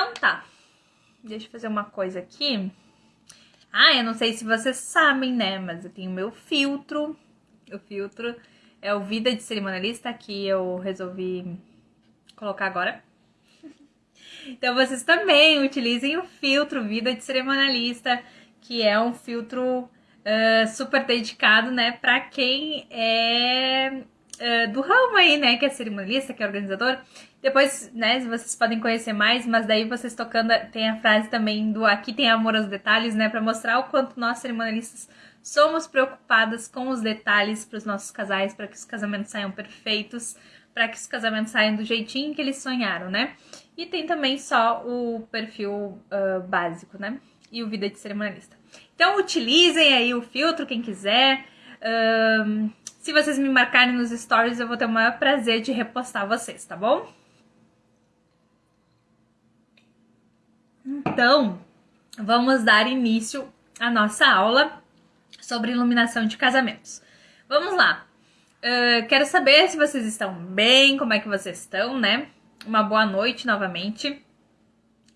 Então tá. Deixa eu fazer uma coisa aqui. Ah, eu não sei se vocês sabem, né? Mas eu tenho meu filtro. O filtro é o Vida de Cerimonialista que eu resolvi colocar agora. Então vocês também utilizem o filtro Vida de Cerimonialista, que é um filtro uh, super dedicado, né, para quem é uh, do ramo aí, né, que é cerimonialista, que é organizador. Depois, né, vocês podem conhecer mais, mas daí vocês tocando, tem a frase também do aqui tem amor aos detalhes, né, para mostrar o quanto nós cerimonialistas somos preocupadas com os detalhes para os nossos casais, para que os casamentos saiam perfeitos, para que os casamentos saiam do jeitinho que eles sonharam, né? E tem também só o perfil uh, básico, né? E o vida de cerimonialista. Então utilizem aí o filtro, quem quiser. Uh, se vocês me marcarem nos stories, eu vou ter o maior prazer de repostar vocês, tá bom? Então, vamos dar início à nossa aula sobre iluminação de casamentos. Vamos lá. Uh, quero saber se vocês estão bem, como é que vocês estão, né? Uma boa noite novamente.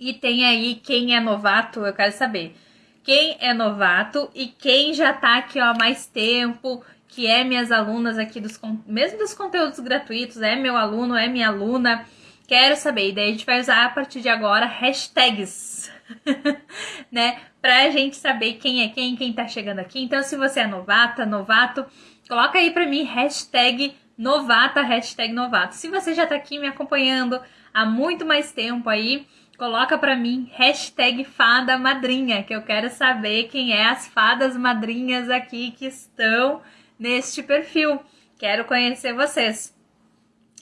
E tem aí quem é novato, eu quero saber. Quem é novato e quem já tá aqui ó, há mais tempo, que é minhas alunas aqui dos mesmo dos conteúdos gratuitos, é meu aluno, é minha aluna. Quero saber. E daí a gente vai usar a partir de agora hashtags, né? Pra gente saber quem é quem, quem tá chegando aqui. Então, se você é novata, novato, coloca aí pra mim hashtag novata, hashtag novato. Se você já tá aqui me acompanhando há muito mais tempo aí, coloca pra mim hashtag fada madrinha, que eu quero saber quem é as fadas madrinhas aqui que estão neste perfil. Quero conhecer vocês.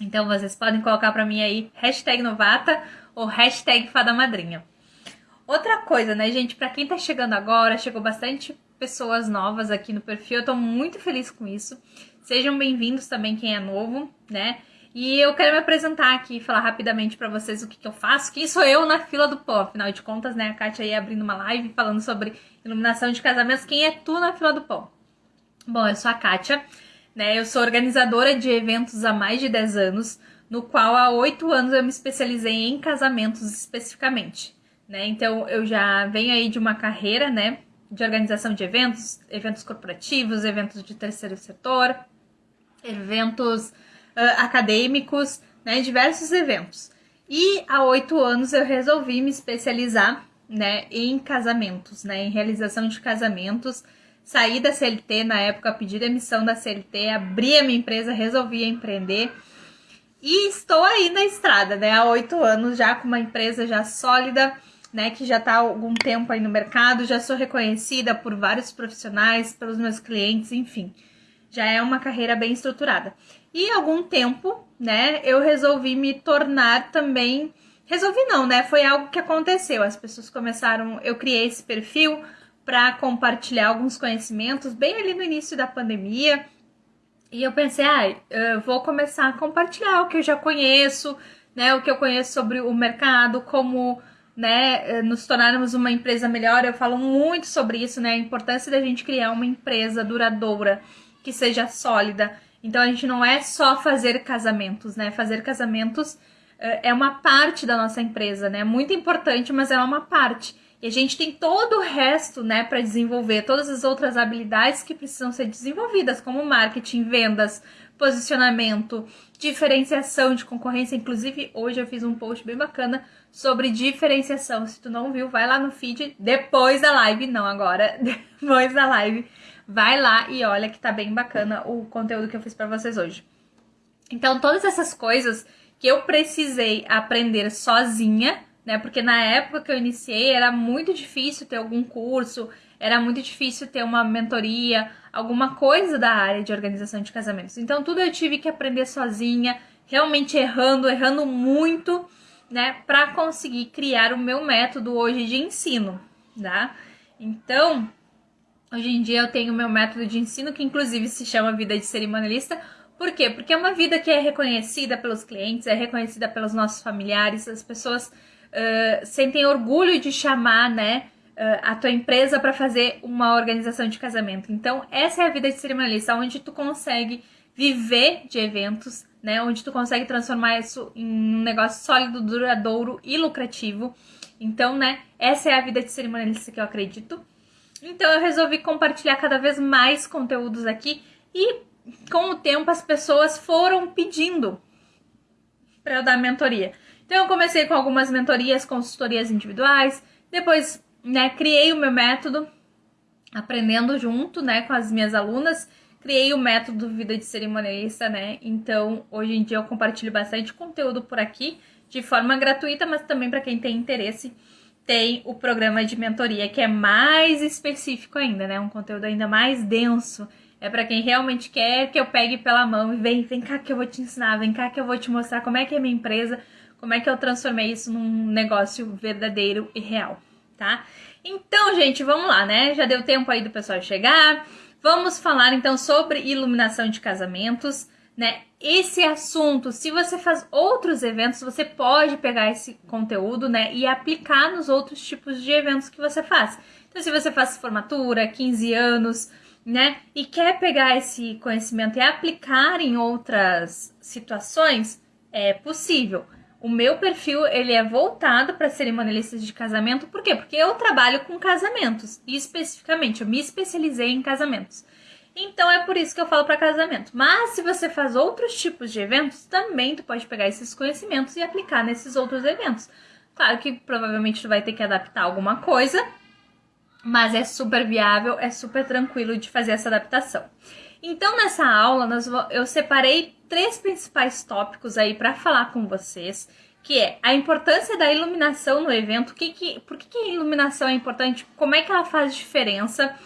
Então vocês podem colocar para mim aí hashtag novata ou hashtag fada madrinha. Outra coisa, né, gente, para quem tá chegando agora, chegou bastante pessoas novas aqui no perfil, eu tô muito feliz com isso. Sejam bem-vindos também quem é novo, né? E eu quero me apresentar aqui e falar rapidamente para vocês o que, que, eu faço. Quem sou eu na fila do pó? Afinal de contas, né? A Kátia aí abrindo uma live falando sobre iluminação de casamentos. Quem é tu na fila do pó? Bom, eu sou a Kátia. Né? Eu sou organizadora de eventos há mais de 10 anos, no qual há 8 anos eu me especializei em casamentos especificamente. Né? Então eu já venho aí de uma carreira né, de organização de eventos, eventos corporativos, eventos de terceiro setor, eventos acadêmicos, né, diversos eventos. E há oito anos eu resolvi me especializar né, em casamentos, né, em realização de casamentos Saí da CLT na época, pedi demissão da CLT, abri a minha empresa, resolvi empreender. E estou aí na estrada, né? Há oito anos já com uma empresa já sólida, né? Que já está há algum tempo aí no mercado, já sou reconhecida por vários profissionais, pelos meus clientes, enfim. Já é uma carreira bem estruturada. E algum tempo, né, eu resolvi me tornar também. Resolvi não, né? Foi algo que aconteceu. As pessoas começaram. Eu criei esse perfil para compartilhar alguns conhecimentos bem ali no início da pandemia. E eu pensei, ah, vou começar a compartilhar o que eu já conheço, né, o que eu conheço sobre o mercado, como né, nos tornarmos uma empresa melhor. Eu falo muito sobre isso, né, a importância da gente criar uma empresa duradoura, que seja sólida. Então a gente não é só fazer casamentos, né? Fazer casamentos é uma parte da nossa empresa, né? Muito importante, mas é uma parte. E a gente tem todo o resto, né, para desenvolver, todas as outras habilidades que precisam ser desenvolvidas, como marketing, vendas, posicionamento, diferenciação de concorrência. Inclusive, hoje eu fiz um post bem bacana sobre diferenciação. Se tu não viu, vai lá no feed depois da live, não agora, depois da live. Vai lá e olha que tá bem bacana o conteúdo que eu fiz para vocês hoje. Então, todas essas coisas que eu precisei aprender sozinha, né? Porque na época que eu iniciei era muito difícil ter algum curso, era muito difícil ter uma mentoria, alguma coisa da área de organização de casamentos. Então tudo eu tive que aprender sozinha, realmente errando, errando muito, né, para conseguir criar o meu método hoje de ensino, tá? Então, hoje em dia eu tenho o meu método de ensino que inclusive se chama Vida de Cerimonialista. Por quê? Porque é uma vida que é reconhecida pelos clientes, é reconhecida pelos nossos familiares, as pessoas uh, sentem orgulho de chamar, né, a tua empresa para fazer uma organização de casamento. Então, essa é a vida de cerimonialista, onde tu consegue viver de eventos, né? Onde tu consegue transformar isso em um negócio sólido, duradouro e lucrativo. Então, né, essa é a vida de cerimonialista que eu acredito. Então eu resolvi compartilhar cada vez mais conteúdos aqui e com o tempo as pessoas foram pedindo para eu dar mentoria. Então eu comecei com algumas mentorias, consultorias individuais, depois, né, criei o meu método aprendendo junto, né, com as minhas alunas. Criei o método Vida de Cerimonialista, né? Então, hoje em dia eu compartilho bastante conteúdo por aqui de forma gratuita, mas também para quem tem interesse, tem o programa de mentoria que é mais específico ainda, né? Um conteúdo ainda mais denso. É para quem realmente quer que eu pegue pela mão e vem, vem cá que eu vou te ensinar, vem cá que eu vou te mostrar como é que é minha empresa, como é que eu transformei isso num negócio verdadeiro e real, tá? Então, gente, vamos lá, né? Já deu tempo aí do pessoal chegar. Vamos falar então sobre iluminação de casamentos, né? Esse assunto, se você faz outros eventos, você pode pegar esse conteúdo, né, e aplicar nos outros tipos de eventos que você faz. Então, se você faz formatura, 15 anos, né, e quer pegar esse conhecimento e aplicar em outras situações, é possível. O meu perfil ele é voltado para cerimonialistas de casamento, por quê? Porque eu trabalho com casamentos especificamente eu me especializei em casamentos. Então é por isso que eu falo para casamento. Mas se você faz outros tipos de eventos, também tu pode pegar esses conhecimentos e aplicar nesses outros eventos. Claro que provavelmente tu vai ter que adaptar alguma coisa, mas é super viável, é super tranquilo de fazer essa adaptação. Então, nessa aula, nós, eu separei três principais tópicos aí para falar com vocês, que é a importância da iluminação no evento, que, que, por que, que a iluminação é importante, como é que ela faz diferença,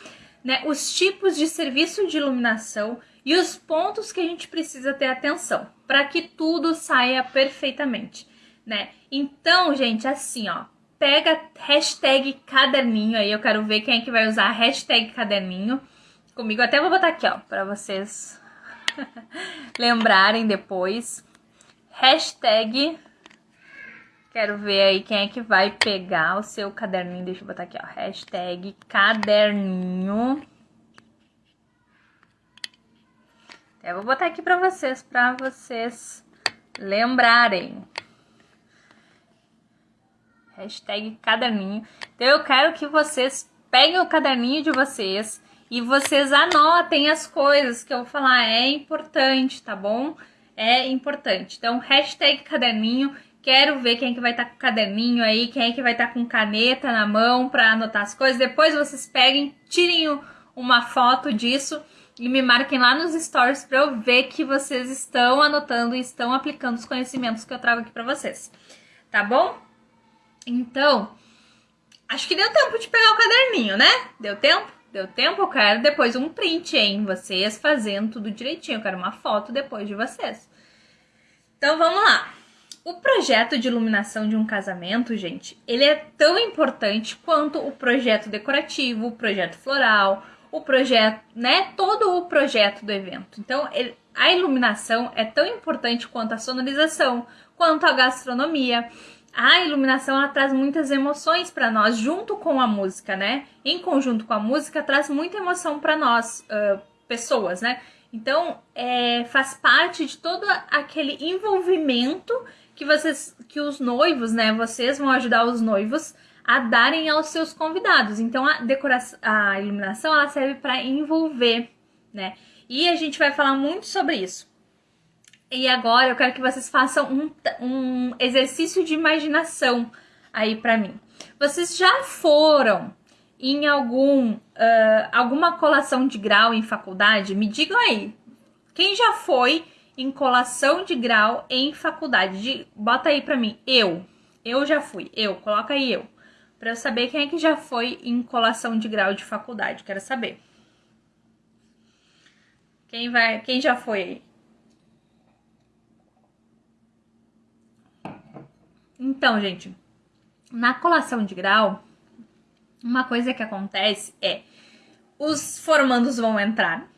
né, os tipos de serviço de iluminação e os pontos que a gente precisa ter atenção para que tudo saia perfeitamente, né? Então, gente, assim, ó, pega hashtag caderninho aí, eu quero ver quem é que vai usar hashtag caderninho comigo. Até vou botar aqui, ó, para vocês lembrarem depois. Hashtag. Quero ver aí quem é que vai pegar o seu caderninho. Deixa eu botar aqui, ó. Hashtag caderninho. Eu vou botar aqui para vocês, para vocês lembrarem. Hashtag caderninho. Então eu quero que vocês peguem o caderninho de vocês e vocês anotem as coisas que eu vou falar. É importante, tá bom? É importante. Então, hashtag caderninho. Quero ver quem é que vai estar tá com o caderninho aí, quem é que vai estar tá com caneta na mão para anotar as coisas. Depois vocês peguem, tirem uma foto disso e me marquem lá nos stories para eu ver que vocês estão anotando e estão aplicando os conhecimentos que eu trago aqui para vocês. Tá bom? Então, acho que deu tempo de pegar o caderninho, né? Deu tempo? Deu tempo? Eu quero depois um print, hein? Vocês fazendo tudo direitinho. Eu quero uma foto depois de vocês. Então vamos lá. O projeto de iluminação de um casamento, gente, ele é tão importante quanto o projeto decorativo, o projeto floral, o projeto, né? Todo o projeto do evento. Então, ele, a iluminação é tão importante quanto a sonorização, quanto a gastronomia a iluminação ela traz muitas emoções para nós, junto com a música, né? Em conjunto com a música, traz muita emoção para nós, uh, pessoas, né? Então, é, faz parte de todo aquele envolvimento que vocês, que os noivos, né? Vocês vão ajudar os noivos a darem aos seus convidados. Então, a decoração, a iluminação, ela serve para envolver, né? E a gente vai falar muito sobre isso. E agora eu quero que vocês façam um, um exercício de imaginação aí para mim. Vocês já foram em algum uh, alguma colação de grau em faculdade? Me digam aí. Quem já foi em colação de grau em faculdade? De, bota aí para mim. Eu. Eu já fui. Eu. Coloca aí eu. Para eu saber quem é que já foi em colação de grau de faculdade. Quero saber. Quem vai? Quem já foi aí? Então, gente, na colação de grau, uma coisa que acontece é os formandos vão entrar,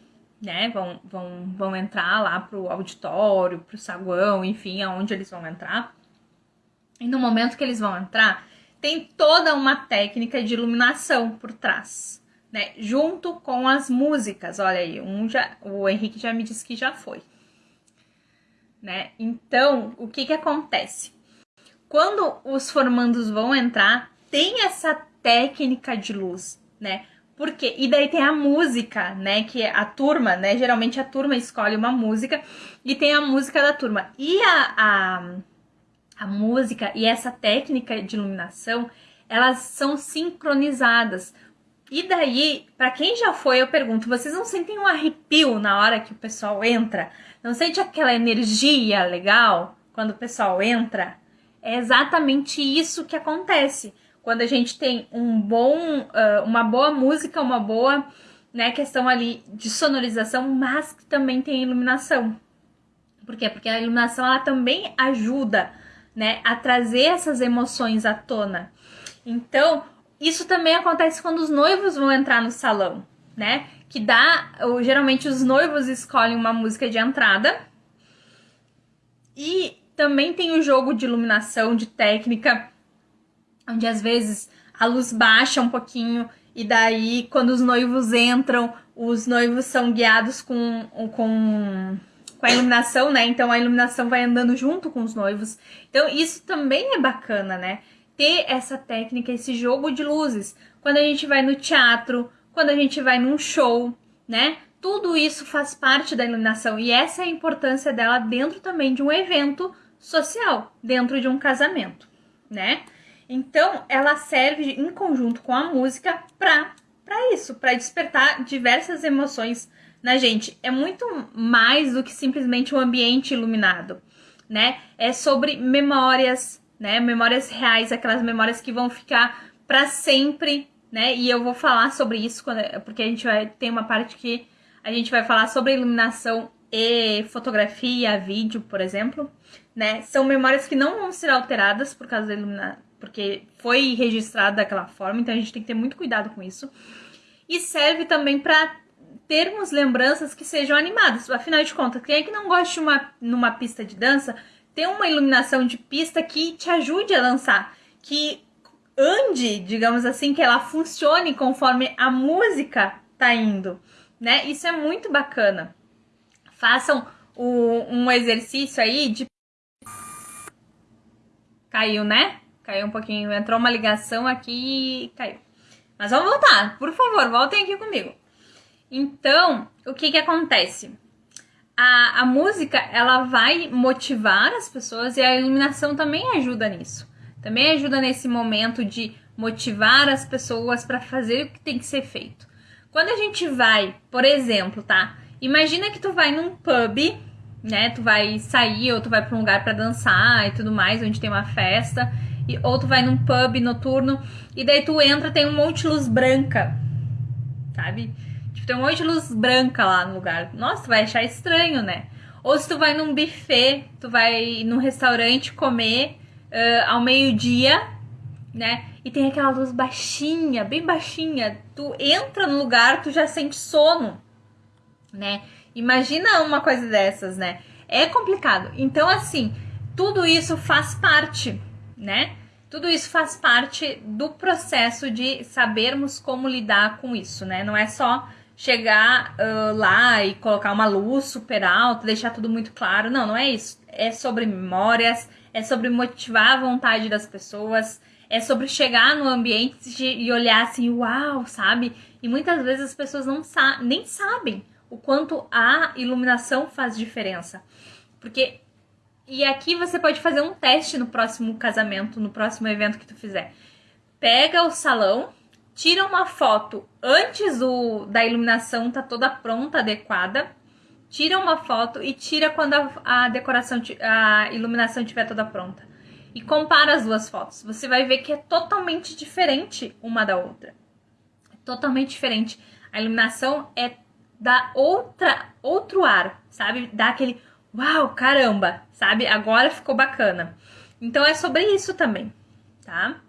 né? Vão, vão, vão entrar lá pro auditório, pro saguão, enfim, aonde eles vão entrar. E no momento que eles vão entrar, tem toda uma técnica de iluminação por trás, né? Junto com as músicas. Olha aí, um já, o Henrique já me disse que já foi. Né? Então, o que que acontece? Quando os formandos vão entrar, tem essa técnica de luz, né? Porque e daí tem a música, né, que a turma, né, geralmente a turma escolhe uma música e tem a música da turma. E a, a, a música e essa técnica de iluminação, elas são sincronizadas. E daí, para quem já foi, eu pergunto: vocês não sentem um arrepio na hora que o pessoal entra? Não sente aquela energia legal quando o pessoal entra? É exatamente isso que acontece quando a gente tem um bom, uh, uma boa música, uma boa né, questão ali de sonorização, mas que também tem iluminação. Por quê? Porque a iluminação ela também ajuda né, a trazer essas emoções à tona. Então, isso também acontece quando os noivos vão entrar no salão, né? Que dá, geralmente os noivos escolhem uma música de entrada. E também tem o jogo de iluminação, de técnica, onde às vezes a luz baixa um pouquinho e daí quando os noivos entram, os noivos são guiados com, com, com a iluminação, né? Então a iluminação vai andando junto com os noivos. Então isso também é bacana, né? ter essa técnica, esse jogo de luzes. Quando a gente vai no teatro, quando a gente vai num show, né? Tudo isso faz parte da iluminação e essa é a importância dela dentro também de um evento social, dentro de um casamento, né? Então, ela serve em conjunto com a música para para isso, para despertar diversas emoções na gente. É muito mais do que simplesmente um ambiente iluminado, né? É sobre memórias, né? Memórias reais, aquelas memórias que vão ficar para sempre, né? E eu vou falar sobre isso quando, porque a gente vai ter uma parte que a gente vai falar sobre iluminação e fotografia, vídeo, por exemplo, né? São memórias que não vão ser alteradas por causa da iluminação, porque foi registrado daquela forma, então a gente tem que ter muito cuidado com isso. E serve também para termos lembranças que sejam animadas. Afinal de contas, quem é que não gosta de uma numa pista de dança ter uma iluminação de pista que te ajude a dançar, que ande, digamos assim, que ela funcione conforme a música tá indo, né? Isso é muito bacana. Façam o, um exercício aí de caiu, né? Caiu um pouquinho, entrou uma ligação aqui e caiu. Mas vamos voltar, por favor, voltem aqui comigo. Então, o que que acontece? a, a música ela vai motivar as pessoas e a iluminação também ajuda nisso. Também ajuda nesse momento de motivar as pessoas para fazer o que tem que ser feito. Quando a gente vai, por exemplo, tá? Imagina que tu vai num pub, né? Tu vai sair ou tu vai para um lugar para dançar e tudo mais, onde tem uma festa, e, ou tu vai num pub noturno e daí tu entra tem um monte de luz branca, sabe? tem um monte de luz branca lá no lugar. Nossa, tu vai achar estranho, né? Ou se tu vai num buffet, tu vai num restaurante comer uh, ao meio-dia, né? E tem aquela luz baixinha, bem baixinha. Tu entra no lugar, tu já sente sono, né? Imagina uma coisa dessas, né? É complicado. Então, assim, tudo isso faz parte, né? Tudo isso faz parte do processo de sabermos como lidar com isso, né? Não é só chegar uh, lá e colocar uma luz super alta, deixar tudo muito claro. Não, não é isso. É sobre memórias, é sobre motivar a vontade das pessoas, é sobre chegar no ambiente e olhar assim, uau, sabe? E muitas vezes as pessoas não sa nem sabem o quanto a iluminação faz diferença. Porque e aqui você pode fazer um teste no próximo casamento, no próximo evento que tu fizer. Pega o salão tira uma foto antes do, da iluminação tá toda pronta, adequada. Tira uma foto e tira quando a, a decoração, a iluminação estiver toda pronta. E compara as duas fotos. Você vai ver que é totalmente diferente uma da outra. É totalmente diferente. A iluminação é da outra outro ar, sabe? Dá aquele uau, caramba, sabe? Agora ficou bacana. Então é sobre isso também, tá?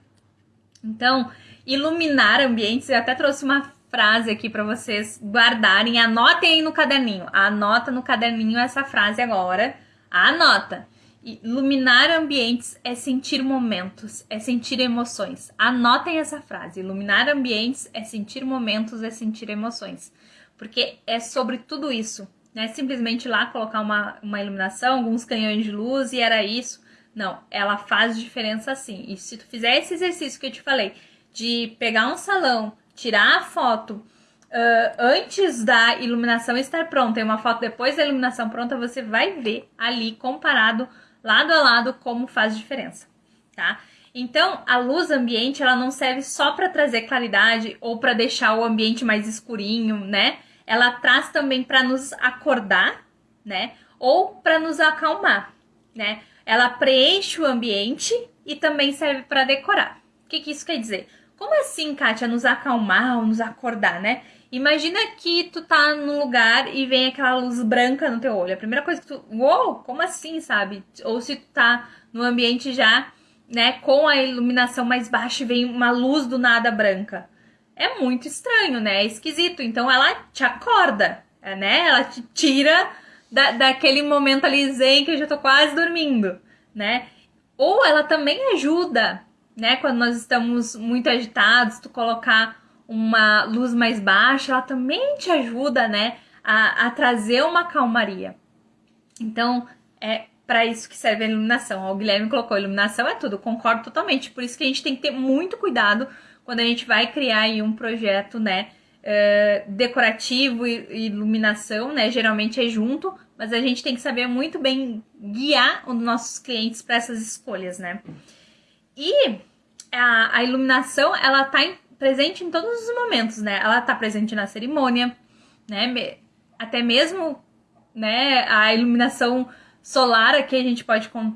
Então, iluminar ambientes. Eu até trouxe uma frase aqui para vocês guardarem. Anotem aí no caderninho. Anota no caderninho essa frase agora. Anota. Iluminar ambientes é sentir momentos, é sentir emoções. Anotem essa frase: iluminar ambientes é sentir momentos, é sentir emoções. Porque é sobre tudo isso. Não é simplesmente lá colocar uma, uma iluminação, alguns canhões de luz e era isso. Não, ela faz diferença sim. E se tu fizer esse exercício que eu te falei, de pegar um salão, tirar a foto, Uh, antes da iluminação estar pronta e uma foto depois da iluminação pronta, você vai ver ali comparado lado a lado como faz diferença, tá? Então, a luz ambiente, ela não serve só para trazer claridade ou para deixar o ambiente mais escurinho, né? Ela traz também para nos acordar, né? Ou para nos acalmar, né? Ela preenche o ambiente e também serve para decorar. O que, que isso quer dizer? Como assim, Kátia, nos acalmar ou nos acordar, né? Imagina que tu tá num lugar e vem aquela luz branca no teu olho. A primeira coisa que tu. Uou, como assim, sabe? Ou se tu tá no ambiente já, né, com a iluminação mais baixa e vem uma luz do nada branca. É muito estranho, né? É esquisito. Então ela te acorda, né? Ela te tira da, daquele momento ali zen que eu já tô quase dormindo, né? Ou ela também ajuda, né? Quando nós estamos muito agitados, tu colocar uma luz mais baixa, ela também te ajuda, né, a, a trazer uma calmaria. Então, é para isso que serve a iluminação. O Guilherme colocou iluminação é tudo, concordo totalmente. Por isso que a gente tem que ter muito cuidado quando a gente vai criar aí um projeto, né, uh, decorativo e iluminação, né, geralmente é junto, mas a gente tem que saber muito bem guiar os nossos clientes para essas escolhas, né. E a, a iluminação, ela tá em presente em todos os momentos, né? Ela tá presente na cerimônia, né? Até mesmo, né, a iluminação solar aqui a gente pode con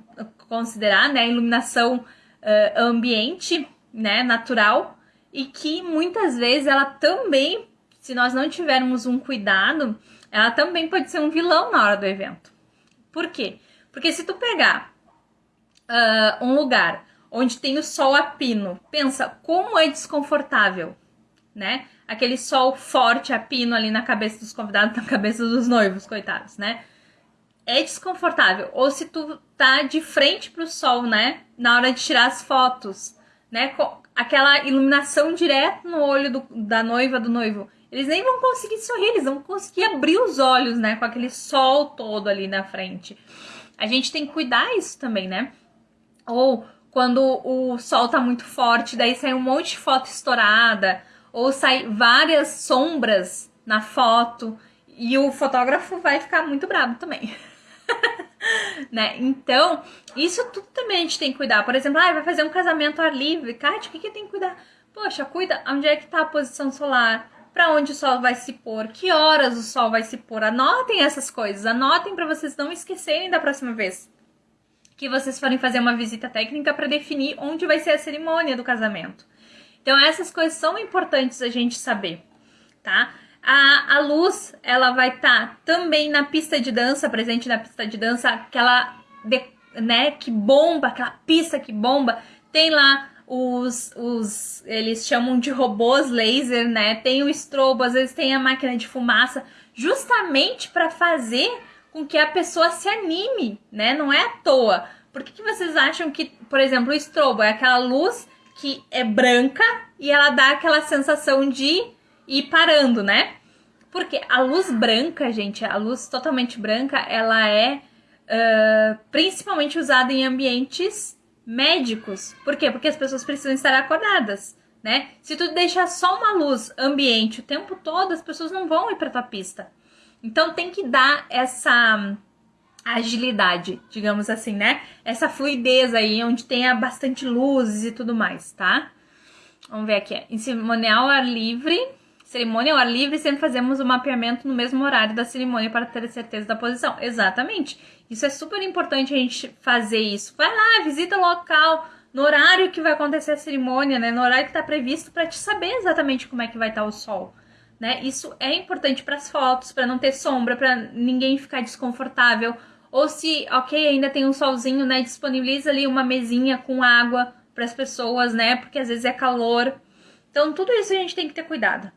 considerar, né, a iluminação uh, ambiente, né, natural, e que muitas vezes ela também, se nós não tivermos um cuidado, ela também pode ser um vilão na hora do evento. Por quê? Porque se tu pegar uh, um lugar onde tem o sol a pino. Pensa como é desconfortável, né? Aquele sol forte a pino ali na cabeça dos convidados, na cabeça dos noivos, coitados, né? É desconfortável. Ou se tu tá de frente pro sol, né? Na hora de tirar as fotos, né? Aquela iluminação direto no olho do, da noiva, do noivo. Eles nem vão conseguir sorrir, eles vão conseguir abrir os olhos, né? Com aquele sol todo ali na frente. A gente tem que cuidar isso também, né? Ou quando o sol tá muito forte, daí sai um monte de foto estourada, ou sai várias sombras na foto, e o fotógrafo vai ficar muito bravo também. né? Então, isso tudo também a gente tem que cuidar. Por exemplo, ah, vai fazer um casamento ar livre. Kátia, o que, que tem que cuidar? Poxa, cuida onde é que tá a posição solar, para onde o sol vai se pôr, que horas o sol vai se pôr. Anotem essas coisas, anotem para vocês não esquecerem da próxima vez que vocês forem fazer uma visita técnica para definir onde vai ser a cerimônia do casamento. Então essas coisas são importantes a gente saber, tá? A, a luz, ela vai estar tá também na pista de dança, presente na pista de dança, aquela, de, né, que bomba, aquela pista que bomba. Tem lá os, os, eles chamam de robôs laser, né? Tem o estrobo, às vezes tem a máquina de fumaça, justamente para fazer com que a pessoa se anime, né? Não é à toa. Por que, que vocês acham que, por exemplo, o estrobo é aquela luz que é branca e ela dá aquela sensação de ir parando, né? Porque a luz branca, gente, a luz totalmente branca, ela é uh, principalmente usada em ambientes médicos. Por quê? Porque as pessoas precisam estar acordadas, né? Se tu deixar só uma luz ambiente o tempo todo, as pessoas não vão ir para tua pista. Então tem que dar essa agilidade, digamos assim, né? Essa fluidez aí, onde tenha bastante luzes e tudo mais, tá? Vamos ver aqui. Em cerimonial ar livre, cerimônia ao ar livre, sempre fazemos o mapeamento no mesmo horário da cerimônia para ter certeza da posição. Exatamente. Isso é super importante a gente fazer isso. Vai lá, visita o local no horário que vai acontecer a cerimônia, né? No horário que está previsto para te saber exatamente como é que vai estar tá o sol né? Isso é importante para as fotos, para não ter sombra, para ninguém ficar desconfortável. Ou se, ok, ainda tem um solzinho, né? Disponibiliza ali uma mesinha com água para as pessoas, né? Porque às vezes é calor. Então, tudo isso a gente tem que ter cuidado.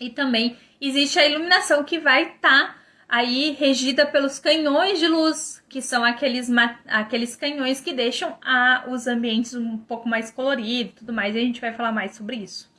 E também existe a iluminação que vai estar tá, aí regida pelos canhões de luz, que são aqueles, aqueles canhões que deixam a, os ambientes um pouco mais coloridos e tudo mais, e a gente vai falar mais sobre isso.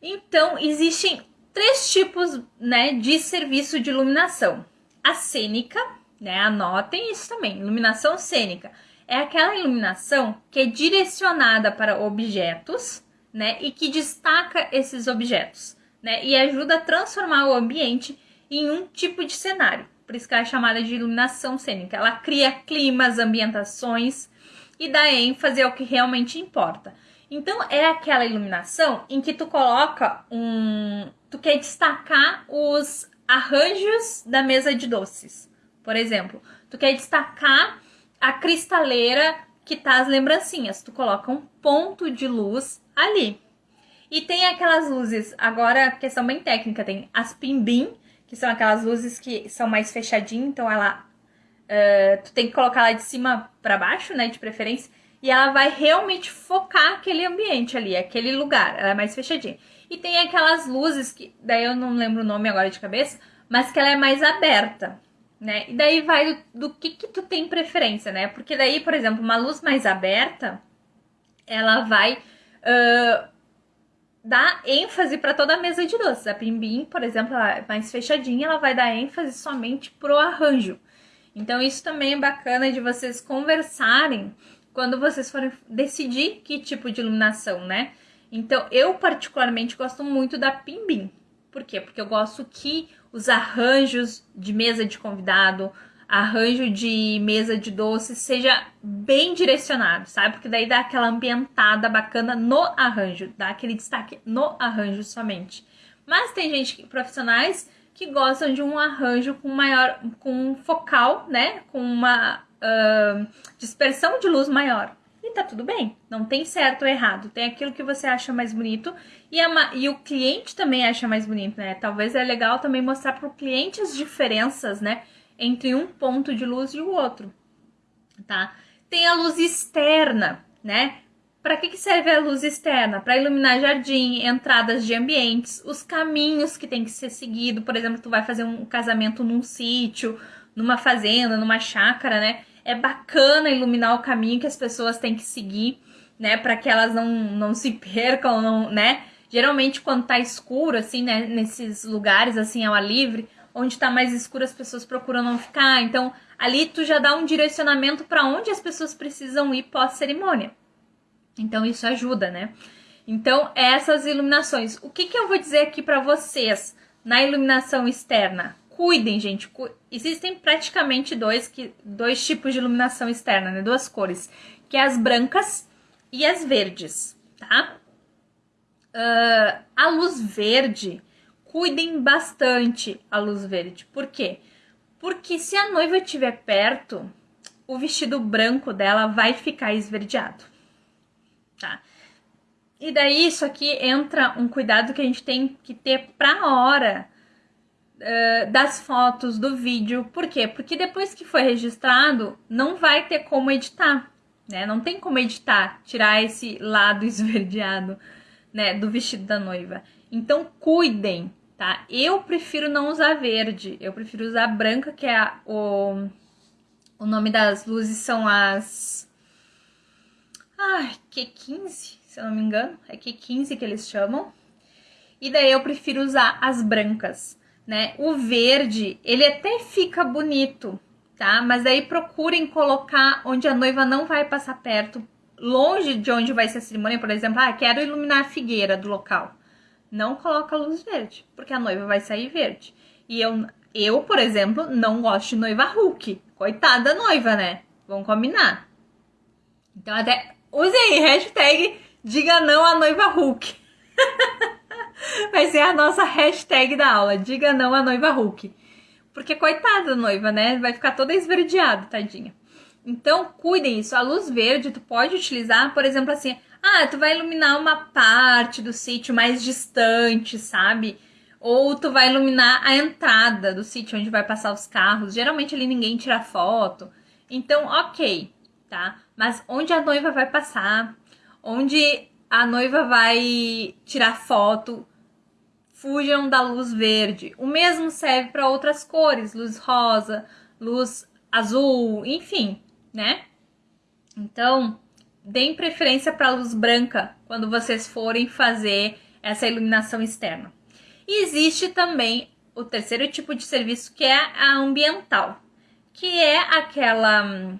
Então, existem três tipos né, de serviço de iluminação. A cênica, né, anotem isso também, iluminação cênica. É aquela iluminação que é direcionada para objetos né, e que destaca esses objetos né, e ajuda a transformar o ambiente em um tipo de cenário. Por isso que ela é chamada de iluminação cênica. Ela cria climas, ambientações e dá ênfase ao que realmente importa. Então é aquela iluminação em que tu coloca um, tu quer destacar os arranjos da mesa de doces. Por exemplo, tu quer destacar a cristaleira que tá as lembrancinhas. Tu coloca um ponto de luz ali. E tem aquelas luzes, agora questão bem técnica, tem as pimbim, que são aquelas luzes que são mais fechadinhas, então ela uh, tu tem que colocar ela de cima para baixo, né, de preferência, e ela vai realmente focar aquele ambiente ali, aquele lugar, ela é mais fechadinha. E tem aquelas luzes que, daí eu não lembro o nome agora de cabeça, mas que ela é mais aberta, né? E daí vai do, do que que tu tem preferência, né? Porque daí, por exemplo, uma luz mais aberta, ela vai uh, dar ênfase para toda a mesa de doces. A Pimbim, por exemplo, ela é mais fechadinha, ela vai dar ênfase somente pro arranjo. Então isso também é bacana de vocês conversarem quando vocês forem decidir que tipo de iluminação, né? Então eu particularmente gosto muito da Pimbim. Por quê? Porque eu gosto que os arranjos de mesa de convidado, arranjo de mesa de doce seja bem direcionado, sabe? Porque daí dá aquela ambientada bacana no arranjo, dá aquele destaque no arranjo somente. Mas tem gente, profissionais, que gostam de um arranjo com maior, com focal, né? Com uma uh, dispersão de luz maior. E tá tudo bem, não tem certo ou errado, tem aquilo que você acha mais bonito e, a, e o cliente também acha mais bonito, né? Talvez é legal também mostrar para o cliente as diferenças, né? Entre um ponto de luz e o outro, tá? Tem a luz externa, né? Para que, que serve a luz externa? Para iluminar jardim, entradas de ambientes, os caminhos que tem que ser seguido. Por exemplo, tu vai fazer um casamento num sítio, numa fazenda, numa chácara, né? É bacana iluminar o caminho que as pessoas têm que seguir, né? Para que elas não, não se percam, não, né? Geralmente, quando tá escuro, assim, né? Nesses lugares, assim, ao ar livre, onde está mais escuro as pessoas procuram não ficar. Então, ali tu já dá um direcionamento para onde as pessoas precisam ir pós cerimônia. Então, isso ajuda, né? Então, essas iluminações. O que, que eu vou dizer aqui para vocês na iluminação externa? Cuidem, gente. Cu Existem praticamente dois, que, dois tipos de iluminação externa, né? Duas cores, que é as brancas e as verdes, tá? Uh, a luz verde cuidem bastante a luz verde. Por quê? Porque se a noiva estiver perto, o vestido branco dela vai ficar esverdeado, tá? E daí isso aqui entra um cuidado que a gente tem que ter pra hora uh, das fotos, do vídeo. Por quê? Porque depois que foi registrado, não vai ter como editar, né? Não tem como editar, tirar esse lado esverdeado, né, do vestido da noiva. Então cuidem, tá? Eu prefiro não usar verde, eu prefiro usar branca, que é a, o, o nome das luzes são as... Ai, Q15, se eu não me engano, é Q15 que eles chamam. E daí eu prefiro usar as brancas, né? O verde, ele até fica bonito, tá? Mas daí procurem colocar onde a noiva não vai passar perto, longe de onde vai ser a cerimônia, por exemplo, ah, quero iluminar a figueira do local não coloca luz verde, porque a noiva vai sair verde. E eu, eu, por exemplo, não gosto de noiva Hulk. Coitada da noiva, né? Vamos combinar. Então até usem hashtag diga não à noiva Hulk. vai ser a nossa hashtag da aula, diga não à noiva Hulk. Porque coitada da noiva, né? Vai ficar toda esverdeada, tadinha. Então, cuidem isso. A luz verde tu pode utilizar, por exemplo, assim, ah, tu vai iluminar uma parte do sítio mais distante, sabe? Ou tu vai iluminar a entrada do sítio onde vai passar os carros. Geralmente ali ninguém tira foto. Então, ok, tá? Mas onde a noiva vai passar, onde a noiva vai tirar foto, fujam da luz verde. O mesmo serve para outras cores, luz rosa, luz azul, enfim, né? Então, deem preferência para a luz branca quando vocês forem fazer essa iluminação externa. E existe também o terceiro tipo de serviço que é a ambiental, que é aquela hum,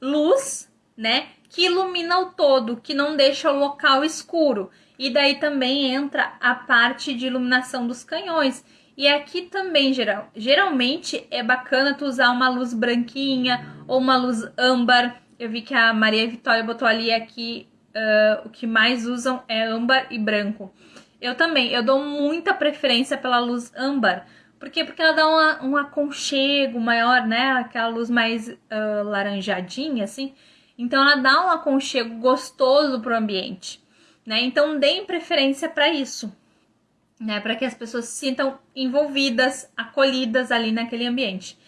luz, né, que ilumina o todo, que não deixa o local escuro. E daí também entra a parte de iluminação dos canhões. E aqui também, geral, geralmente, é bacana tu usar uma luz branquinha ou uma luz âmbar. Eu vi que a Maria Vitória botou ali aqui uh, o que mais usam é âmbar e branco. Eu também, eu dou muita preferência pela luz âmbar. Por quê? Porque ela dá uma, um aconchego maior, né? Aquela luz mais uh, laranjadinha, assim. Então ela dá um aconchego gostoso pro ambiente né? Então deem preferência para isso, né? Para que as pessoas se sintam envolvidas, acolhidas ali naquele ambiente.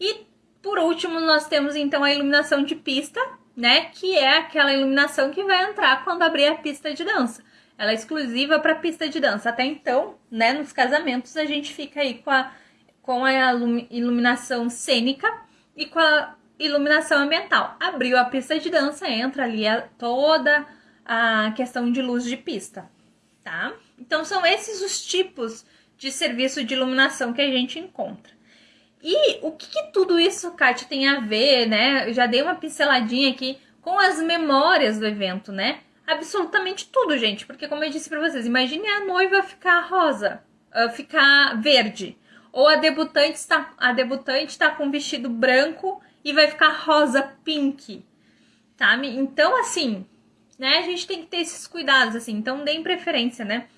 E por último, nós temos então a iluminação de pista, né? Que é aquela iluminação que vai entrar quando abrir a pista de dança. Ela é exclusiva para pista de dança. Até então, né, nos casamentos a gente fica aí com a com a iluminação cênica e com a iluminação ambiental. Abriu a pista de dança, entra ali toda a questão de luz de pista, tá? Então são esses os tipos de serviço de iluminação que a gente encontra. E o que, que tudo isso, Kátia, tem a ver, né? Eu já dei uma pinceladinha aqui com as memórias do evento, né? Absolutamente tudo, gente, porque como eu disse para vocês, imagine a noiva ficar rosa, uh, ficar verde, ou a debutante está a debutante está com vestido branco e vai ficar rosa pink, tá? Então assim, né? A gente tem que ter esses cuidados, assim, então deem preferência, né?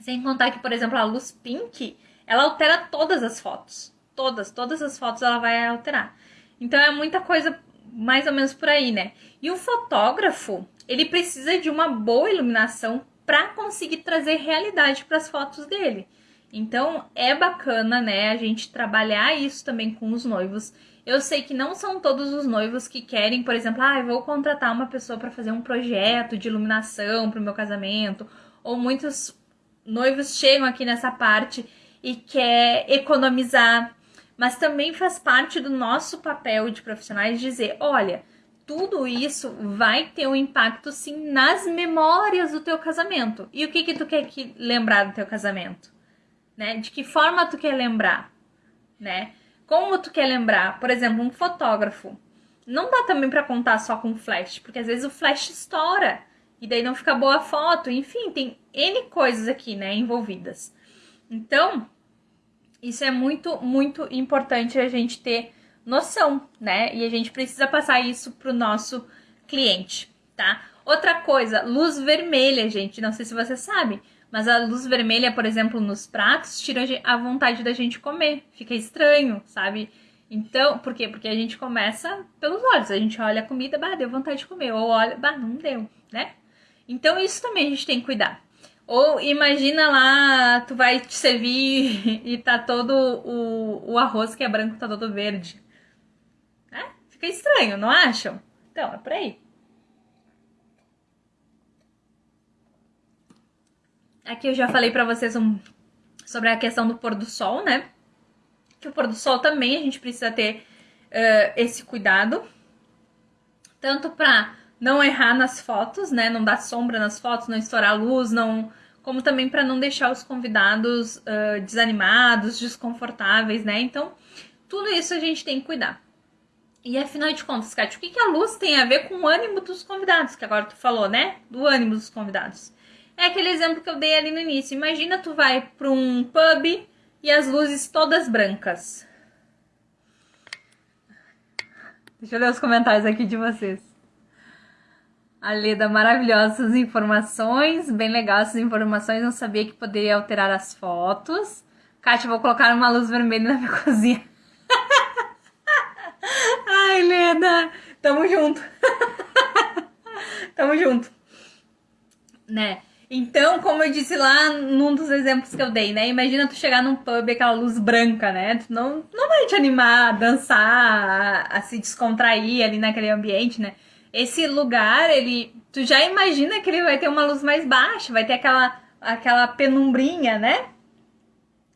Sem contar que, por exemplo, a luz pink, ela altera todas as fotos. Todas, todas as fotos ela vai alterar. Então é muita coisa mais ou menos por aí, né? E o fotógrafo, ele precisa de uma boa iluminação para conseguir trazer realidade para as fotos dele. Então é bacana, né, a gente trabalhar isso também com os noivos eu sei que não são todos os noivos que querem, por exemplo, ah, eu vou contratar uma pessoa para fazer um projeto de iluminação para o meu casamento, ou muitos noivos chegam aqui nessa parte e quer economizar, mas também faz parte do nosso papel de profissionais dizer, olha, tudo isso vai ter um impacto sim nas memórias do teu casamento. E o que que tu quer que lembrar do teu casamento? Né? De que forma tu quer lembrar, né? Como tu quer lembrar? Por exemplo, um fotógrafo. Não dá também para contar só com flash, porque às vezes o flash estoura e daí não fica boa a foto. Enfim, tem N coisas aqui, né, envolvidas. Então, isso é muito, muito importante a gente ter noção, né? E a gente precisa passar isso pro nosso cliente, tá? Outra coisa, luz vermelha, gente, não sei se você sabe, mas a luz vermelha, por exemplo, nos pratos, tira a vontade da gente comer. Fica estranho, sabe? Então, por quê? Porque a gente começa pelos olhos. A gente olha a comida, bah, deu vontade de comer. Ou olha, bah, não deu, né? Então, isso também a gente tem que cuidar. Ou imagina lá, tu vai te servir e tá todo o, o arroz que é branco, tá todo verde. Né? Fica estranho, não acham? Então, é por aí. Aqui eu já falei para vocês um, sobre a questão do pôr do sol, né? Que o pôr do sol também a gente precisa ter uh, esse cuidado. Tanto para não errar nas fotos, né? Não dar sombra nas fotos, não estourar a luz, não como também para não deixar os convidados uh, desanimados, desconfortáveis, né? Então, tudo isso a gente tem que cuidar. E afinal de contas, Kátia, o que, que a luz tem a ver com o ânimo dos convidados? Que agora tu falou, né? Do ânimo dos convidados. É aquele exemplo que eu dei ali no início. Imagina tu vai para um pub e as luzes todas brancas. Deixa eu ler os comentários aqui de vocês. A Leda, maravilhosas informações, bem legal essas informações, não sabia que poderia alterar as fotos. Kátia, vou colocar uma luz vermelha na minha cozinha. Ai, Leda, tamo junto. tamo junto. Né? Então, como eu disse lá num dos exemplos que eu dei, né? Imagina tu chegar num pub e aquela luz branca, né? Tu não, não vai te animar a dançar, a, a, se descontrair ali naquele ambiente, né? Esse lugar, ele. Tu já imagina que ele vai ter uma luz mais baixa, vai ter aquela, aquela penumbrinha, né?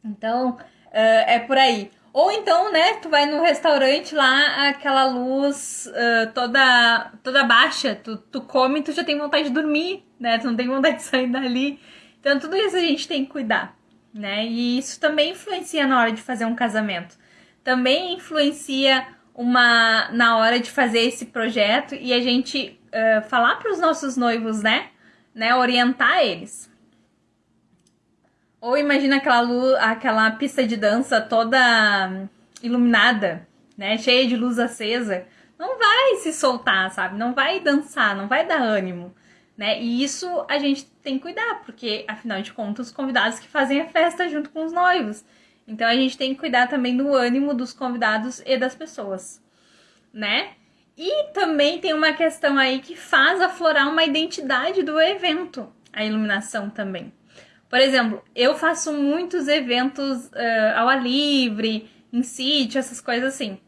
Então, uh, é por aí. Ou então, né, tu vai no restaurante lá, aquela luz uh, toda toda baixa, tu, tu come e tu já tem vontade de dormir, né? Tu não tem vontade de sair dali. Então, tudo isso a gente tem que cuidar, né? E isso também influencia na hora de fazer um casamento. Também influencia uma na hora de fazer esse projeto e a gente uh, falar para os nossos noivos, né? né? Orientar eles. Ou imagina aquela luz, aquela pista de dança toda iluminada, né? Cheia de luz acesa. Não vai se soltar, sabe? Não vai dançar, não vai dar ânimo, né? E isso a gente tem que cuidar, porque afinal de contas, os convidados que fazem a festa junto com os noivos. Então a gente tem que cuidar também do ânimo dos convidados e das pessoas, né? E também tem uma questão aí que faz aflorar uma identidade do evento, a iluminação também. Por exemplo, eu faço muitos eventos uh, ao ar livre, em sítio, essas coisas assim.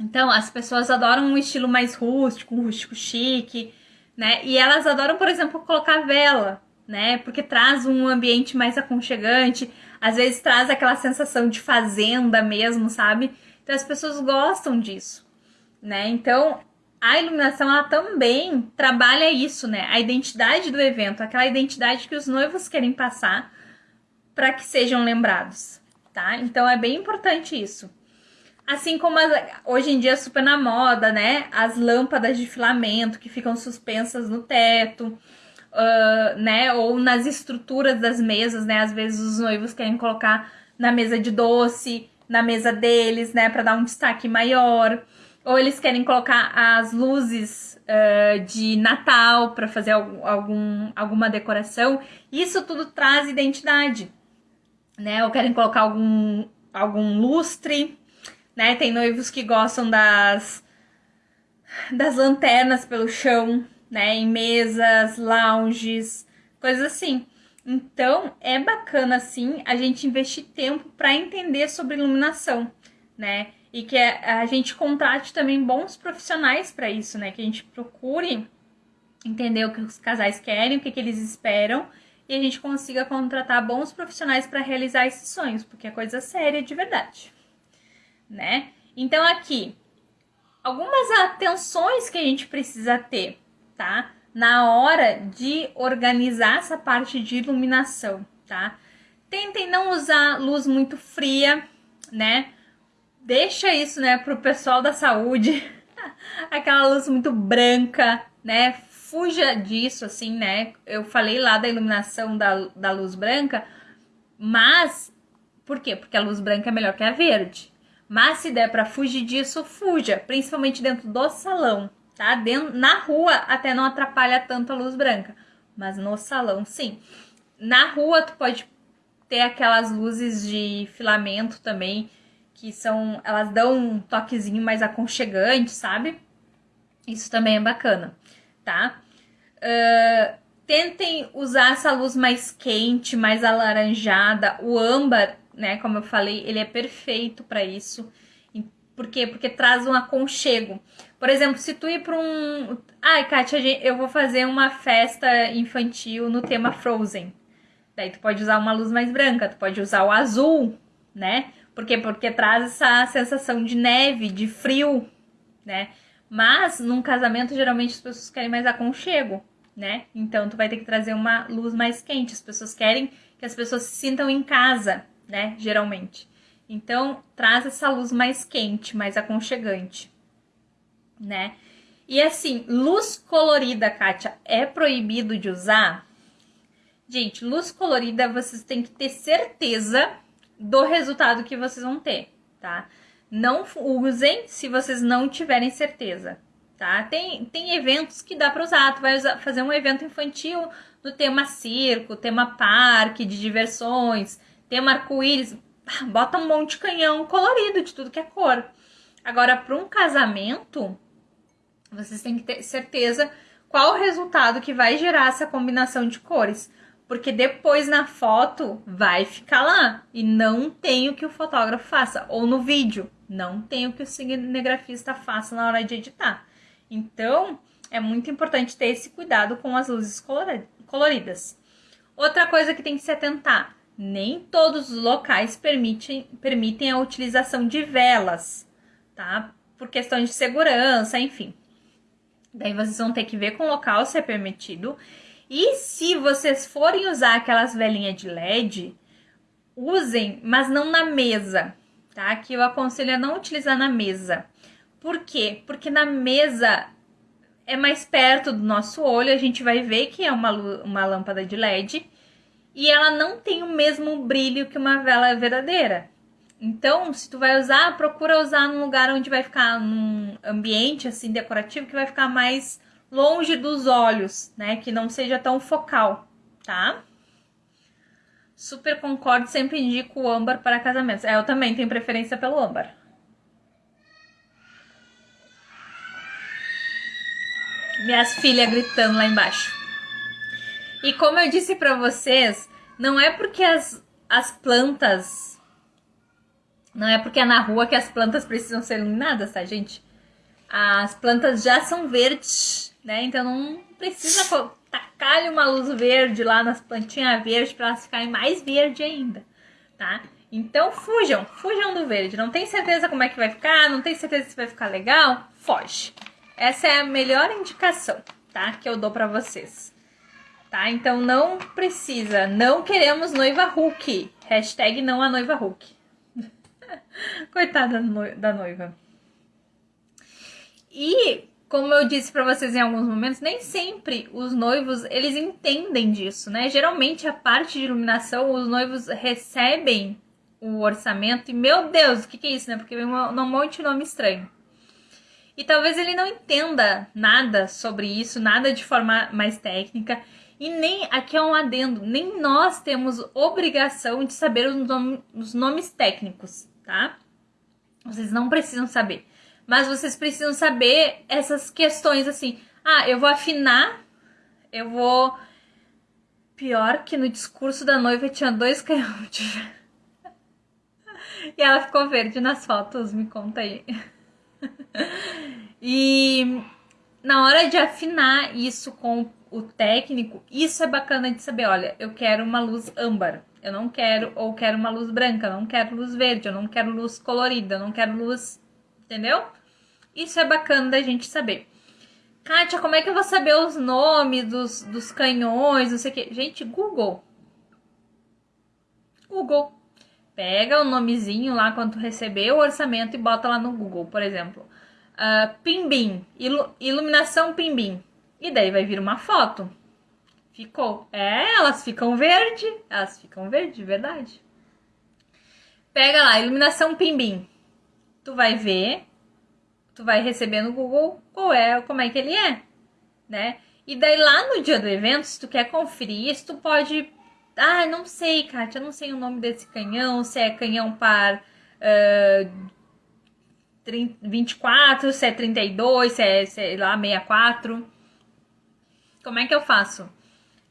Então, as pessoas adoram um estilo mais rústico, um rústico chique, né? E elas adoram, por exemplo, colocar vela, né? Porque traz um ambiente mais aconchegante, às vezes traz aquela sensação de fazenda mesmo, sabe? Então as pessoas gostam disso, né? Então, a iluminação ela também trabalha isso, né? A identidade do evento, aquela identidade que os noivos querem passar para que sejam lembrados, tá? Então é bem importante isso. Assim como as, hoje em dia é super na moda, né? As lâmpadas de filamento que ficam suspensas no teto, uh, né? Ou nas estruturas das mesas, né? Às vezes os noivos querem colocar na mesa de doce, na mesa deles, né? Para dar um destaque maior ou eles querem colocar as luzes uh, de Natal para fazer algum, algum, alguma decoração. Isso tudo traz identidade, né? Ou querem colocar algum, algum lustre, né? Tem noivos que gostam das, das lanternas pelo chão, né? Em mesas, lounges, coisas assim. Então, é bacana, assim, a gente investir tempo para entender sobre iluminação, né? e que a gente contrate também bons profissionais para isso, né? Que a gente procure entender o que os casais querem, o que, que eles esperam e a gente consiga contratar bons profissionais para realizar esses sonhos, porque é coisa séria de verdade, né? Então aqui algumas atenções que a gente precisa ter, tá? Na hora de organizar essa parte de iluminação, tá? Tentem não usar luz muito fria, né? deixa isso, né, pro pessoal da saúde. Aquela luz muito branca, né? Fuja disso, assim, né? Eu falei lá da iluminação da, da luz branca, mas por quê? Porque a luz branca é melhor que a verde. Mas se der para fugir disso, fuja, principalmente dentro do salão, tá? Dentro, na rua até não atrapalha tanto a luz branca, mas no salão sim. Na rua tu pode ter aquelas luzes de filamento também, que são. Elas dão um toquezinho mais aconchegante, sabe? Isso também é bacana, tá? Uh, tentem usar essa luz mais quente, mais alaranjada. O âmbar, né, como eu falei, ele é perfeito para isso. Por quê? Porque traz um aconchego. Por exemplo, se tu ir para um. Ai, Kátia, eu vou fazer uma festa infantil no tema Frozen. Daí tu pode usar uma luz mais branca, tu pode usar o azul, né? Por quê? Porque traz essa sensação de neve, de frio, né? Mas num casamento, geralmente as pessoas querem mais aconchego, né? Então tu vai ter que trazer uma luz mais quente. As pessoas querem que as pessoas se sintam em casa, né? Geralmente. Então traz essa luz mais quente, mais aconchegante, né? E assim, luz colorida, Kátia, é proibido de usar? Gente, luz colorida vocês têm que ter certeza do resultado que vocês vão ter, tá? Não usem se vocês não tiverem certeza, tá? Tem, tem eventos que dá para usar. Tu vai usar, fazer um evento infantil do tema circo, tema parque de diversões, tema arco-íris. Bota um monte de canhão colorido de tudo que é cor. Agora, para um casamento, vocês têm que ter certeza qual o resultado que vai gerar essa combinação de cores porque depois na foto vai ficar lá e não tem o que o fotógrafo faça, ou no vídeo, não tem o que o cinegrafista faça na hora de editar. Então, é muito importante ter esse cuidado com as luzes coloridas. Outra coisa que tem que se atentar, nem todos os locais permitem, permitem a utilização de velas, tá? Por questões de segurança, enfim. Daí vocês vão ter que ver com o local se é permitido. E se vocês forem usar aquelas velinhas de LED, usem, mas não na mesa, tá? Que eu aconselho a não utilizar na mesa. Por quê? Porque na mesa é mais perto do nosso olho, a gente vai ver que é uma, uma lâmpada de LED e ela não tem o mesmo brilho que uma vela verdadeira. Então, se tu vai usar, procura usar num lugar onde vai ficar num ambiente assim decorativo que vai ficar mais longe dos olhos, né? Que não seja tão focal, tá? Super concordo, sempre indico o âmbar para casamentos. É, eu também tenho preferência pelo âmbar. Minhas filhas gritando lá embaixo. E como eu disse para vocês, não é porque as, as plantas. Não é porque é na rua que as plantas precisam ser iluminadas, tá, gente? As plantas já são verdes, né? Então não precisa tacar uma luz verde lá nas plantinhas verdes para elas ficarem mais verde ainda, tá? Então fujam, fujam do verde. Não tem certeza como é que vai ficar, não tem certeza se vai ficar legal, foge. Essa é a melhor indicação, tá? Que eu dou para vocês. Tá? Então não precisa. Não queremos noiva Hulk. Hashtag não a noiva Hulk. Coitada da noiva. E como eu disse para vocês em alguns momentos, nem sempre os noivos eles entendem disso, né? Geralmente a parte de iluminação os noivos recebem o orçamento e meu Deus, o que, que é isso, né? Porque vem um monte de nome estranho. E talvez ele não entenda nada sobre isso, nada de forma mais técnica. E nem, aqui é um adendo, nem nós temos obrigação de saber os, nome, os nomes técnicos, tá? Vocês não precisam saber. Mas vocês precisam saber essas questões assim. Ah, eu vou afinar, eu vou. Pior que no discurso da noiva tinha dois canhões E ela ficou verde nas fotos, me conta aí. e na hora de afinar isso com o técnico, isso é bacana de saber. Olha, eu quero uma luz âmbar, eu não quero, ou quero uma luz branca, eu não quero luz verde, eu não quero luz colorida, eu não quero luz. Entendeu? Isso é bacana da gente saber. Kátia, como é que eu vou saber os nomes dos, dos canhões, não sei o que? Gente, Google. Google. Pega o nomezinho lá quando receber o orçamento e bota lá no Google, por exemplo. Uh, Pimbim, ilu iluminação Pimbim. E daí vai vir uma foto. Ficou. É, elas ficam verde. Elas ficam verde, de verdade. Pega lá, iluminação Pimbim. Tu vai ver, tu vai receber no Google qual é, como é que ele é, né? E daí lá no dia do evento, se tu quer conferir isso, tu pode ah, não sei, Kátia, não sei o nome desse canhão, se é canhão par uh, 30, 24, se é 32, se é, sei lá, 64. Como é que eu faço?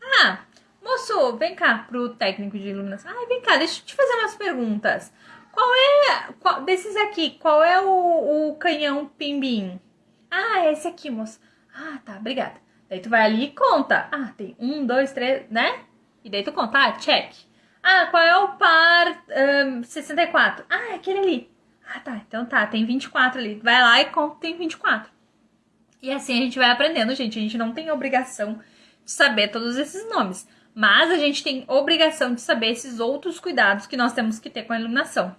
Ah, moço, vem cá pro técnico de iluminação. Ah, vem cá, deixa eu te fazer umas perguntas. Qual é, qual, desses aqui, qual é o, o canhão pimbim? Ah, é esse aqui, moço. Ah, tá, obrigada. Daí tu vai ali e conta. Ah, tem um, dois, três, né? E daí tu conta, ah, check. Ah, qual é o par um, 64? Ah, é aquele ali. Ah, tá, então tá, tem 24 ali. Vai lá e conta, tem 24. E assim a gente vai aprendendo, gente. A gente não tem obrigação de saber todos esses nomes. Mas a gente tem obrigação de saber esses outros cuidados que nós temos que ter com a iluminação.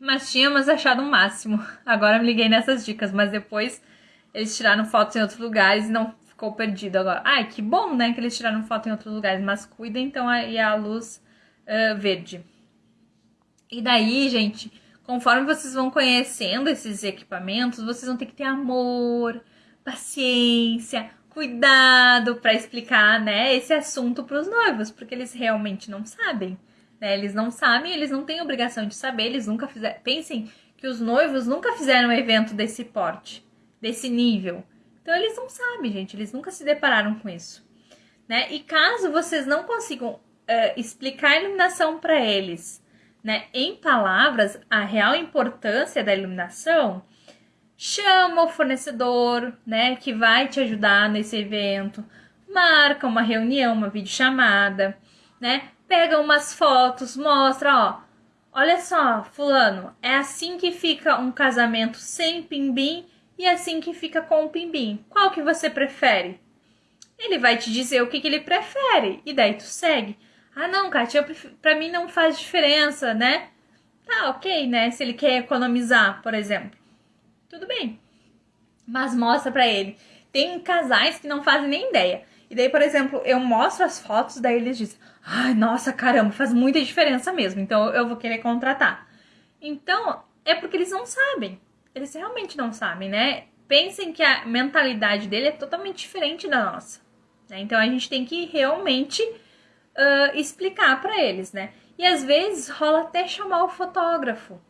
Mas tínhamos achado o um máximo. Agora me liguei nessas dicas, mas depois eles tiraram fotos em outros lugares e não ficou perdido agora. Ai, que bom, né, que eles tiraram foto em outros lugares, mas cuida então aí a luz uh, verde. E daí, gente, conforme vocês vão conhecendo esses equipamentos, vocês vão ter que ter amor, paciência, cuidado para explicar, né, esse assunto para os noivos, porque eles realmente não sabem, né? Eles não sabem, eles não têm obrigação de saber, eles nunca fizeram. Pensem que os noivos nunca fizeram um evento desse porte, desse nível. Então eles não sabem, gente, eles nunca se depararam com isso, né? E caso vocês não consigam uh, explicar a iluminação para eles, né, em palavras, a real importância da iluminação, chama o fornecedor, né, que vai te ajudar nesse evento, marca uma reunião, uma videochamada, né? Pega umas fotos, mostra, ó. Olha só, fulano, é assim que fica um casamento sem pimbim e assim que fica com o pimbim. Qual que você prefere? Ele vai te dizer o que, que ele prefere e daí tu segue. Ah, não, Kátia, pra mim não faz diferença, né? Tá, ok, né? Se ele quer economizar, por exemplo. Tudo bem. Mas mostra pra ele. Tem casais que não fazem nem ideia. E daí, por exemplo, eu mostro as fotos, daí eles dizem: Ai, nossa, caramba, faz muita diferença mesmo. Então eu vou querer contratar. Então, é porque eles não sabem. Eles realmente não sabem, né? Pensem que a mentalidade dele é totalmente diferente da nossa. Né? Então a gente tem que realmente uh, explicar para eles, né? E às vezes rola até chamar o fotógrafo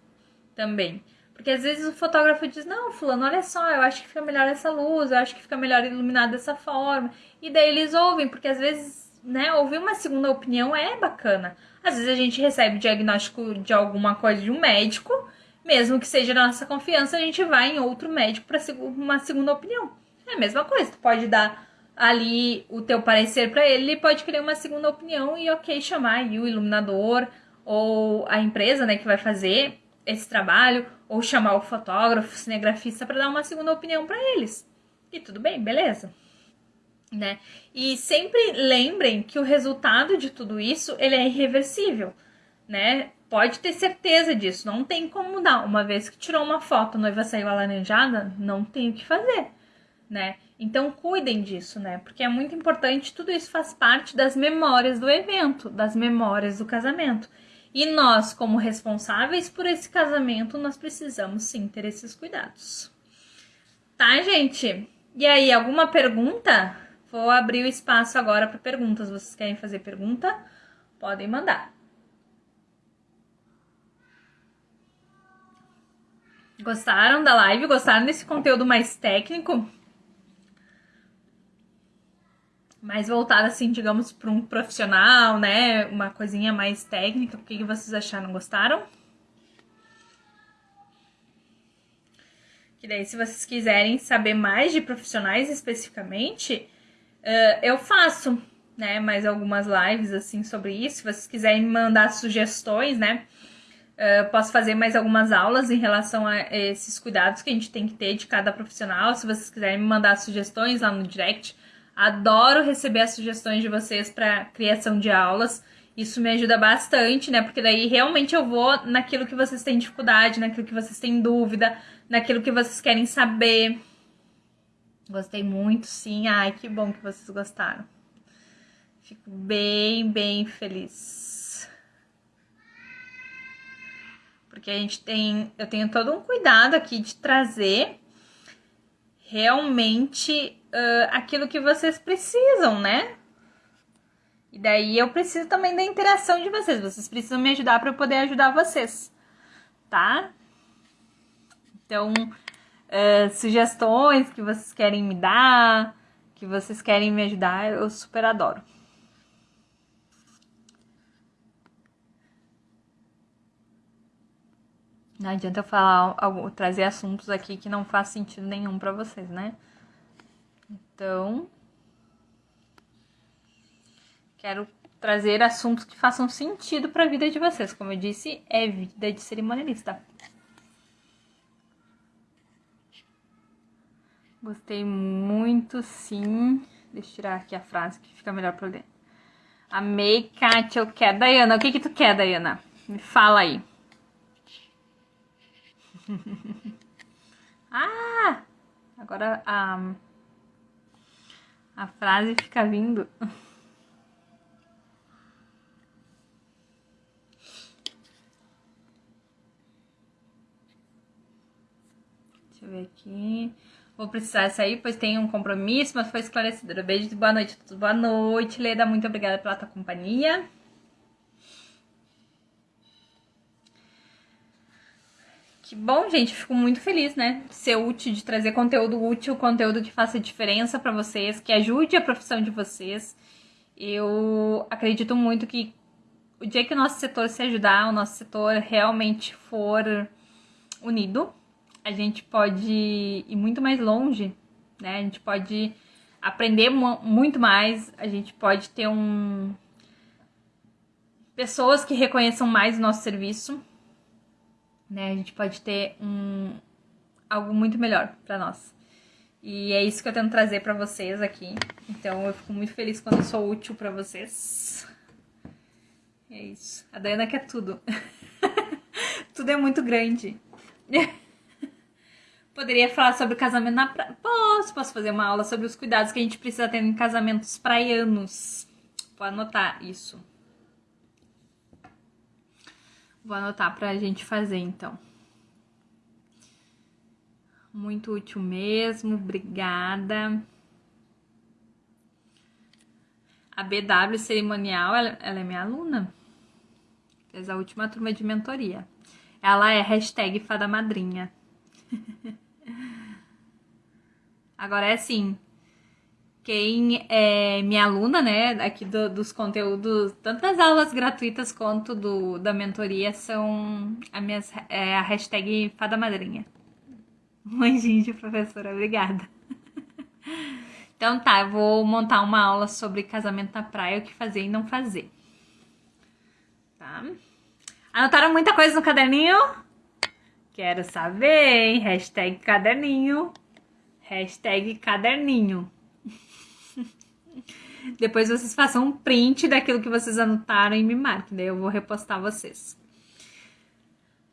também. Porque às vezes o fotógrafo diz: Não, Fulano, olha só, eu acho que fica melhor essa luz, eu acho que fica melhor iluminado dessa forma. E daí eles ouvem, porque às vezes, né, ouvir uma segunda opinião é bacana. Às vezes a gente recebe diagnóstico de alguma coisa de um médico, mesmo que seja da nossa confiança, a gente vai em outro médico para uma segunda opinião. É a mesma coisa, tu pode dar ali o teu parecer para ele, ele pode querer uma segunda opinião e ok, chamar o iluminador ou a empresa, né, que vai fazer esse trabalho, ou chamar o fotógrafo, o cinegrafista para dar uma segunda opinião para eles. E tudo bem, beleza? Né? E sempre lembrem que o resultado de tudo isso, ele é irreversível, né? Pode ter certeza disso, não tem como mudar. Uma vez que tirou uma foto, a noiva saiu alaranjada, não tem o que fazer, né? Então cuidem disso, né? Porque é muito importante, tudo isso faz parte das memórias do evento, das memórias do casamento. E nós, como responsáveis por esse casamento, nós precisamos sim ter esses cuidados. Tá, gente? E aí, alguma pergunta? Vou abrir o espaço agora para perguntas. Vocês querem fazer pergunta? Podem mandar. Gostaram da live? Gostaram desse conteúdo mais técnico? Mais voltada, assim, digamos, para um profissional, né? Uma coisinha mais técnica. O que, que vocês acharam? Gostaram? Que daí, se vocês quiserem saber mais de profissionais especificamente, uh, eu faço, né? Mais algumas lives, assim, sobre isso. Se vocês quiserem me mandar sugestões, né? Uh, posso fazer mais algumas aulas em relação a esses cuidados que a gente tem que ter de cada profissional. Se vocês quiserem me mandar sugestões lá no direct, Adoro receber as sugestões de vocês para criação de aulas. Isso me ajuda bastante, né? Porque daí realmente eu vou naquilo que vocês têm dificuldade, naquilo que vocês têm dúvida, naquilo que vocês querem saber. Gostei muito, sim. Ai, que bom que vocês gostaram. Fico bem, bem feliz. Porque a gente tem, eu tenho todo um cuidado aqui de trazer realmente uh, aquilo que vocês precisam, né? E daí eu preciso também da interação de vocês. Vocês precisam me ajudar para eu poder ajudar vocês, tá? Então, uh, sugestões que vocês querem me dar, que vocês querem me ajudar, eu super adoro. Não adianta eu falar, trazer assuntos aqui que não faz sentido nenhum para vocês, né? Então, quero trazer assuntos que façam sentido para a vida de vocês. Como eu disse, é vida de cerimonialista. Gostei muito, sim. Deixa eu tirar aqui a frase que fica melhor para ler. Amei, Kátia, eu quero. Dayana, o que que tu quer, Dayana? Me fala aí. ah! Agora a... A frase fica vindo. Deixa eu ver aqui. Vou precisar sair, pois tenho um compromisso, mas foi esclarecedora. Beijo boa noite a todos. Boa noite, Leda. Muito obrigada pela tua companhia. Que bom, gente. Fico muito feliz, né? De ser útil, de trazer conteúdo útil, conteúdo que faça diferença para vocês, que ajude a profissão de vocês. Eu acredito muito que o dia que o nosso setor se ajudar, o nosso setor realmente for unido, a gente pode ir muito mais longe, né? A gente pode aprender muito mais, a gente pode ter um pessoas que reconheçam mais o nosso serviço, né? A gente pode ter um algo muito melhor para nós. E é isso que eu tento trazer para vocês aqui. Então eu fico muito feliz quando eu sou útil para vocês. É isso. A Dayana quer tudo. tudo é muito grande. Poderia falar sobre casamento na praia. Posso, posso fazer uma aula sobre os cuidados que a gente precisa ter em casamentos praianos. Vou anotar isso. Vou anotar pra gente fazer então. Muito útil mesmo, obrigada. A BW Cerimonial, ela, ela é minha aluna. Fez a última turma de mentoria. Ela é hashtag Fada Madrinha. Agora é assim, quem é minha aluna, né, aqui do, dos conteúdos, tanto das aulas gratuitas quanto do, da mentoria, são a, minhas, é, a hashtag Fada Madrinha. Um anjinho de professora, obrigada. Então tá, eu vou montar uma aula sobre casamento na praia, o que fazer e não fazer. Tá? Anotaram muita coisa no caderninho? Quero saber, hein? Hashtag caderninho. Hashtag caderninho. Depois vocês façam um print daquilo que vocês anotaram e me marquem, daí eu vou repostar vocês.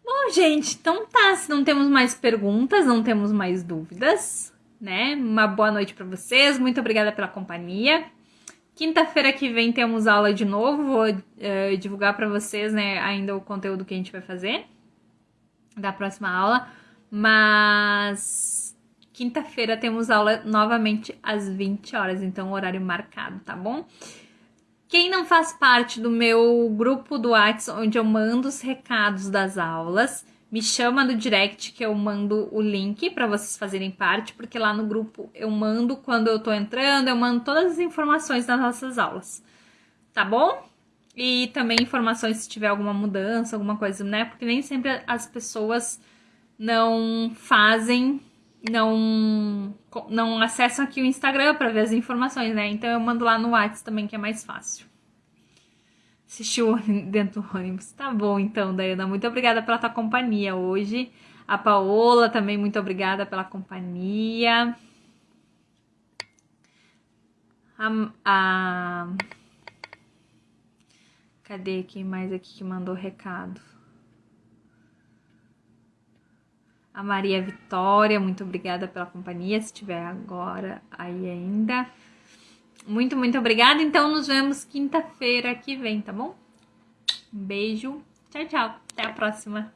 Bom, gente, então tá. Se não temos mais perguntas, não temos mais dúvidas, né? Uma boa noite para vocês. Muito obrigada pela companhia. Quinta-feira que vem temos aula de novo. Vou uh, divulgar para vocês, né, ainda o conteúdo que a gente vai fazer da próxima aula. Mas quinta-feira temos aula novamente às 20 horas, então horário marcado, tá bom? Quem não faz parte do meu grupo do WhatsApp, onde eu mando os recados das aulas, me chama no direct que eu mando o link para vocês fazerem parte, porque lá no grupo eu mando quando eu tô entrando, eu mando todas as informações das nossas aulas. Tá bom? E também informações se tiver alguma mudança, alguma coisa, né? Porque nem sempre as pessoas não fazem, não não acessam aqui o Instagram para ver as informações, né? Então eu mando lá no WhatsApp também que é mais fácil. Assistiu dentro do ônibus. Tá bom então, Dayana. Muito obrigada pela tua companhia hoje. A Paola também muito obrigada pela companhia. A, a Cadê quem mais aqui que mandou recado? A Maria Vitória, muito obrigada pela companhia, se estiver agora aí ainda. Muito, muito obrigada. Então, nos vemos quinta-feira que vem, tá bom? Um beijo. Tchau, tchau. Até a próxima.